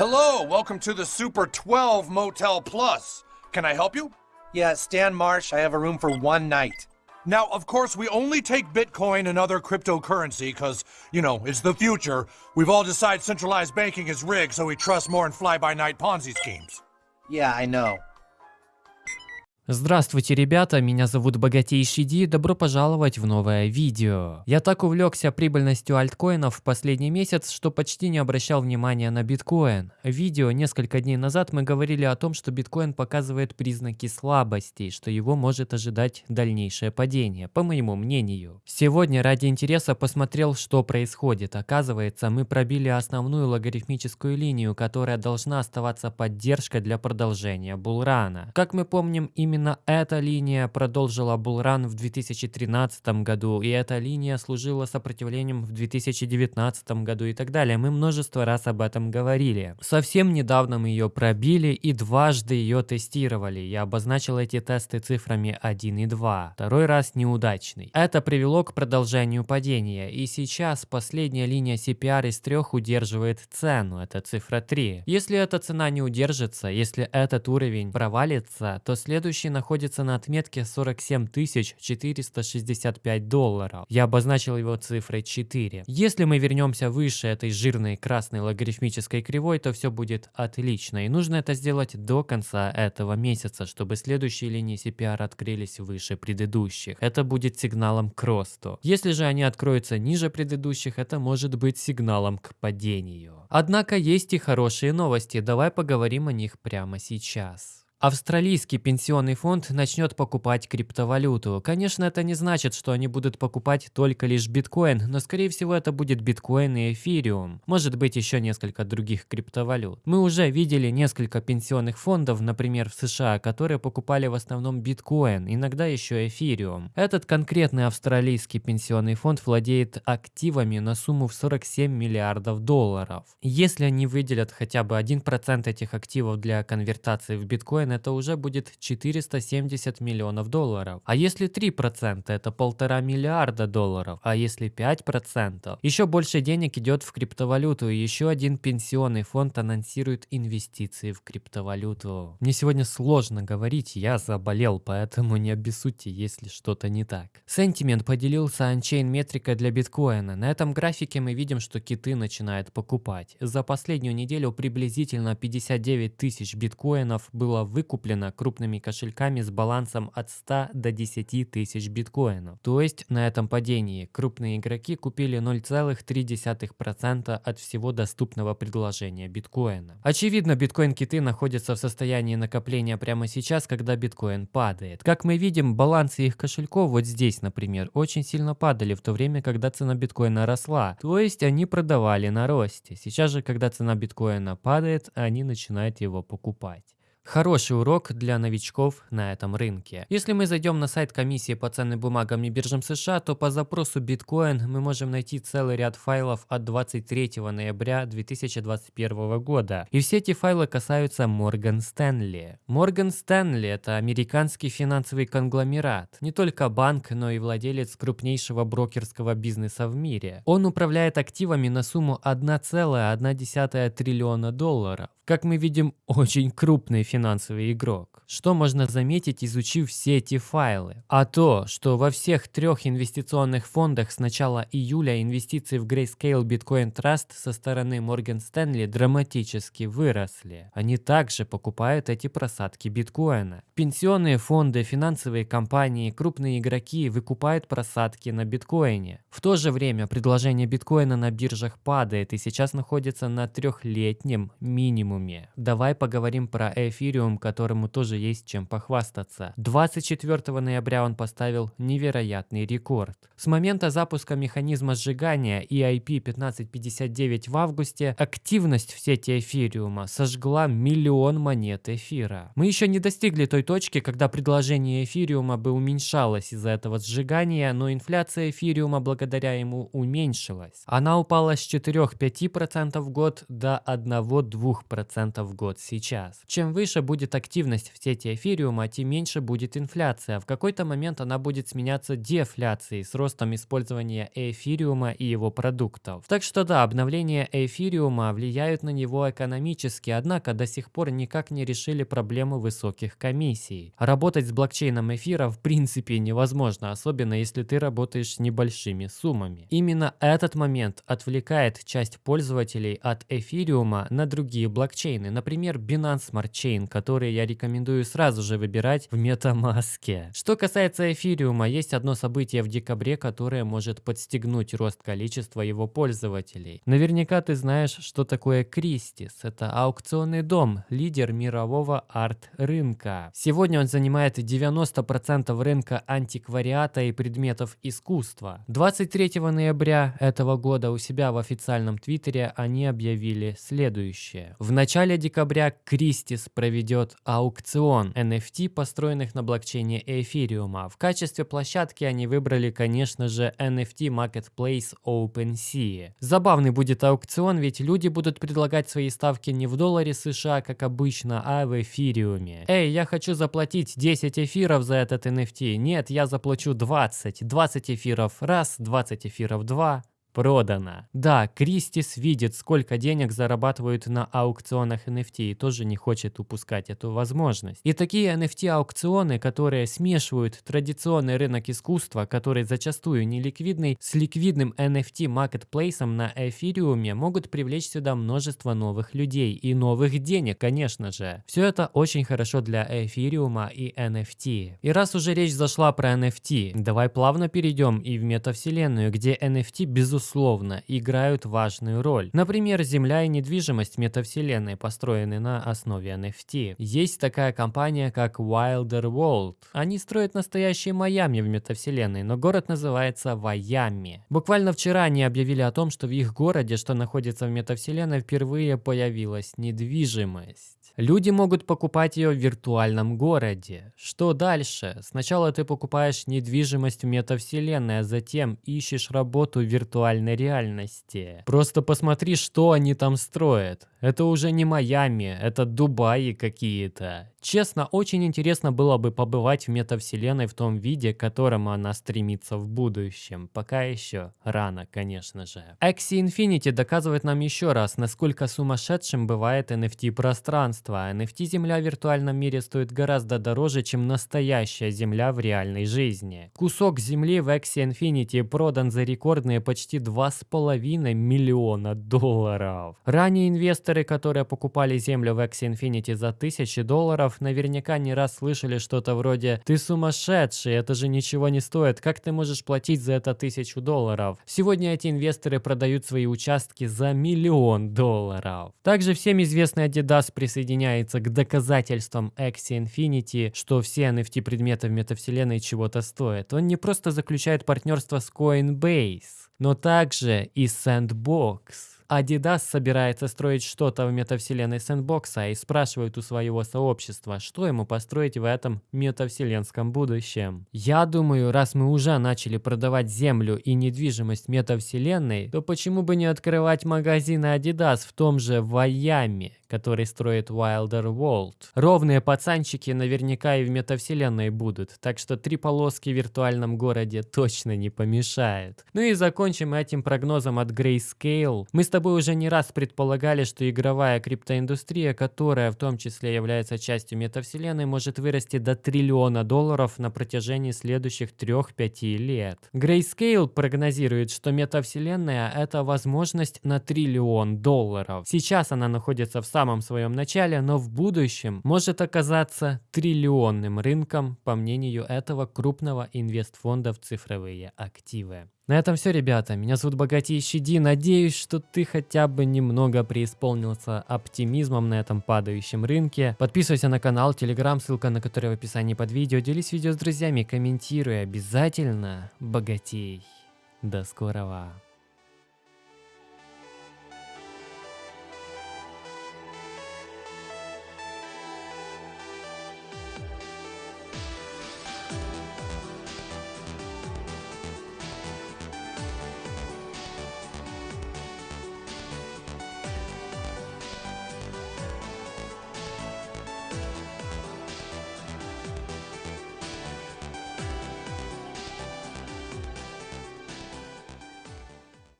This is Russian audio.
Hello, welcome to the Super 12 Motel Plus. Can I help you? Yeah, Stan Marsh, I have a room for one night. Now, of course, we only take Bitcoin and other cryptocurrency because, you know, it's the future. We've all decided centralized banking is rigged, so we trust more in fly-by-night Ponzi schemes. Yeah, I know. Здравствуйте, ребята, меня зовут Богатейший Ди, добро пожаловать в новое видео. Я так увлекся прибыльностью альткоинов в последний месяц, что почти не обращал внимания на биткоин. В видео несколько дней назад мы говорили о том, что биткоин показывает признаки слабости, что его может ожидать дальнейшее падение, по моему мнению. Сегодня ради интереса посмотрел, что происходит. Оказывается, мы пробили основную логарифмическую линию, которая должна оставаться поддержкой для продолжения булрана. Как мы помним, именно Именно эта линия продолжила булран в 2013 году, и эта линия служила сопротивлением в 2019 году и так далее. Мы множество раз об этом говорили. Совсем недавно мы ее пробили и дважды ее тестировали. Я обозначил эти тесты цифрами 1 и 2. Второй раз неудачный. Это привело к продолжению падения, и сейчас последняя линия CPR из трех удерживает цену, это цифра 3. Если эта цена не удержится, если этот уровень провалится, то следующий находится на отметке 47 465 долларов. Я обозначил его цифрой 4. Если мы вернемся выше этой жирной красной логарифмической кривой, то все будет отлично. И нужно это сделать до конца этого месяца, чтобы следующие линии CPR открылись выше предыдущих. Это будет сигналом к росту. Если же они откроются ниже предыдущих, это может быть сигналом к падению. Однако есть и хорошие новости. Давай поговорим о них прямо сейчас. Австралийский пенсионный фонд начнет покупать криптовалюту. Конечно, это не значит, что они будут покупать только лишь биткоин, но скорее всего это будет биткоин и эфириум. Может быть еще несколько других криптовалют. Мы уже видели несколько пенсионных фондов, например в США, которые покупали в основном биткоин, иногда еще эфириум. Этот конкретный австралийский пенсионный фонд владеет активами на сумму в 47 миллиардов долларов. Если они выделят хотя бы 1% этих активов для конвертации в биткоин, это уже будет 470 миллионов долларов. А если 3% это полтора миллиарда долларов. А если 5%? Еще больше денег идет в криптовалюту. И еще один пенсионный фонд анонсирует инвестиции в криптовалюту. Мне сегодня сложно говорить, я заболел, поэтому не обессудьте, если что-то не так. Sentiment поделился анчейн метрикой для биткоина. На этом графике мы видим, что киты начинают покупать. За последнюю неделю приблизительно 59 тысяч биткоинов было вы выкуплено крупными кошельками с балансом от 100 до 10 тысяч биткоинов. То есть на этом падении крупные игроки купили 0,3% от всего доступного предложения биткоина. Очевидно, биткоин-киты находятся в состоянии накопления прямо сейчас, когда биткоин падает. Как мы видим, балансы их кошельков вот здесь, например, очень сильно падали в то время, когда цена биткоина росла. То есть они продавали на росте. Сейчас же, когда цена биткоина падает, они начинают его покупать. Хороший урок для новичков на этом рынке. Если мы зайдем на сайт комиссии по ценным бумагам и биржам США, то по запросу биткоин мы можем найти целый ряд файлов от 23 ноября 2021 года. И все эти файлы касаются Морган Стэнли. Морган Стэнли это американский финансовый конгломерат. Не только банк, но и владелец крупнейшего брокерского бизнеса в мире. Он управляет активами на сумму 1,1 триллиона долларов. Как мы видим, очень крупный финансовый игрок. Что можно заметить, изучив все эти файлы? А то, что во всех трех инвестиционных фондах с начала июля инвестиции в Grayscale Bitcoin Trust со стороны Morgan Stanley драматически выросли. Они также покупают эти просадки биткоина. Пенсионные фонды, финансовые компании, крупные игроки выкупают просадки на биткоине. В то же время предложение биткоина на биржах падает и сейчас находится на трехлетнем минимуме. Давай поговорим про эфириум, которому тоже есть чем похвастаться. 24 ноября он поставил невероятный рекорд. С момента запуска механизма сжигания EIP 1559 в августе активность в сети эфириума сожгла миллион монет эфира. Мы еще не достигли той точки, когда предложение эфириума бы уменьшалось из-за этого сжигания, но инфляция эфириума благодаря ему уменьшилась. Она упала с 4-5% в год до 1-2% 10% в год сейчас. Чем выше выше будет активность в сети эфириума, тем меньше будет инфляция. В какой-то момент она будет сменяться дефляцией с ростом использования эфириума и его продуктов. Так что да, обновление эфириума влияют на него экономически, однако до сих пор никак не решили проблему высоких комиссий. Работать с блокчейном эфира в принципе невозможно, особенно если ты работаешь с небольшими суммами. Именно этот момент отвлекает часть пользователей от эфириума на другие блокчейны, например, Binance Smart Chain, который я рекомендую сразу же выбирать в MetaMask. Что касается эфириума, есть одно событие в декабре, которое может подстегнуть рост количества его пользователей. Наверняка ты знаешь, что такое Christie's. Это аукционный дом, лидер мирового арт-рынка. Сегодня он занимает 90% рынка антиквариата и предметов искусства. 23 ноября этого года у себя в официальном твиттере они объявили следующее. В начале декабря Christie's проведет аукцион NFT, построенных на блокчейне эфириума. В качестве площадки они выбрали, конечно же, NFT Marketplace OpenSea. Забавный будет аукцион, ведь люди будут предлагать свои ставки не в долларе США, как обычно, а в эфириуме. Эй, я хочу заплатить 10 эфиров за этот NFT. Нет, я заплачу 20. 20 эфиров раз, 20 эфиров два. Продано. Да, Кристис видит, сколько денег зарабатывают на аукционах NFT и тоже не хочет упускать эту возможность. И такие NFT-аукционы, которые смешивают традиционный рынок искусства, который зачастую не ликвидный, с ликвидным NFT-маркетплейсом на эфириуме, могут привлечь сюда множество новых людей и новых денег, конечно же. Все это очень хорошо для эфириума и NFT. И раз уже речь зашла про NFT, давай плавно перейдем и в метавселенную, где NFT безусловно безусловно, играют важную роль. Например, Земля и недвижимость метавселенной построены на основе NFT. Есть такая компания, как Wilder World. Они строят настоящие Майами в метавселенной, но город называется Вайами. Буквально вчера они объявили о том, что в их городе, что находится в метавселенной, впервые появилась недвижимость. Люди могут покупать ее в виртуальном городе. Что дальше? Сначала ты покупаешь недвижимость в метавселенной, а затем ищешь работу в виртуальной реальности. Просто посмотри, что они там строят. Это уже не Майами, это Дубаи какие-то. Честно, очень интересно было бы побывать в метавселенной в том виде, к которому она стремится в будущем. Пока еще рано, конечно же. Axie Infinity доказывает нам еще раз, насколько сумасшедшим бывает NFT-пространство. NFT-земля в виртуальном мире стоит гораздо дороже, чем настоящая земля в реальной жизни. Кусок земли в Axie Infinity продан за рекордные почти 2,5 миллиона долларов. Ранее инвесторы, которые покупали землю в Axie Infinity за тысячи долларов, наверняка не раз слышали что-то вроде «Ты сумасшедший, это же ничего не стоит, как ты можешь платить за это тысячу долларов?» Сегодня эти инвесторы продают свои участки за миллион долларов. Также всем известный Adidas присоединяется к доказательствам Axie Infinity, что все NFT-предметы в метавселенной чего-то стоят. Он не просто заключает партнерство с Coinbase, но также и Sandbox. Adidas собирается строить что-то в метавселенной сэндбокса и спрашивает у своего сообщества, что ему построить в этом метавселенском будущем. Я думаю, раз мы уже начали продавать землю и недвижимость метавселенной, то почему бы не открывать магазины Adidas в том же Вайами, который строит Wilder World. Ровные пацанчики наверняка и в метавселенной будут, так что три полоски в виртуальном городе точно не помешают. Ну и закончим этим прогнозом от Grayscale. Мы с тобой тобой уже не раз предполагали, что игровая криптоиндустрия, которая в том числе является частью метавселенной, может вырасти до триллиона долларов на протяжении следующих 3-5 лет. Grayscale прогнозирует, что метавселенная – это возможность на триллион долларов. Сейчас она находится в самом своем начале, но в будущем может оказаться триллионным рынком, по мнению этого крупного инвестфонда в цифровые активы. На этом все, ребята. Меня зовут Богатейший Ди. Надеюсь, что ты хотя бы немного преисполнился оптимизмом на этом падающем рынке. Подписывайся на канал, телеграм, ссылка на который в описании под видео. Делись видео с друзьями, комментируй. Обязательно богатей. До скорого.